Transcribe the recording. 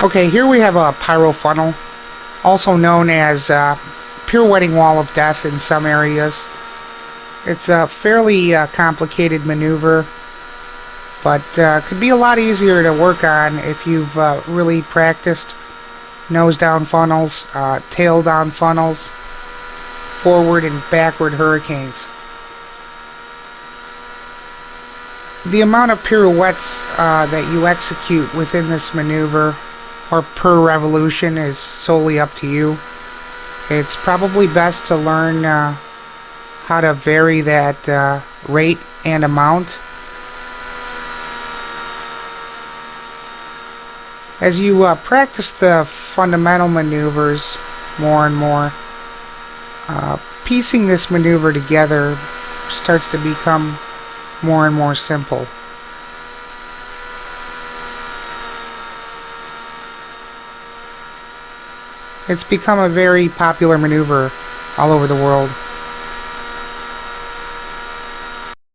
Okay, here we have a piro funnel, also known as uh, pirouetting wall of death in some areas. It's a fairly uh, complicated maneuver, but uh, could be a lot easier to work on if you've uh, really practiced nose down funnels, uh, tail down funnels, forward and backward hurricanes. The amount of pirouettes uh, that you execute within this maneuver or per revolution is solely up to you. It's probably best to learn uh, how to vary that uh, rate and amount. As you uh, practice the fundamental maneuvers more and more, uh, piecing this maneuver together starts to become more and more simple. It's become a very popular maneuver all over the world.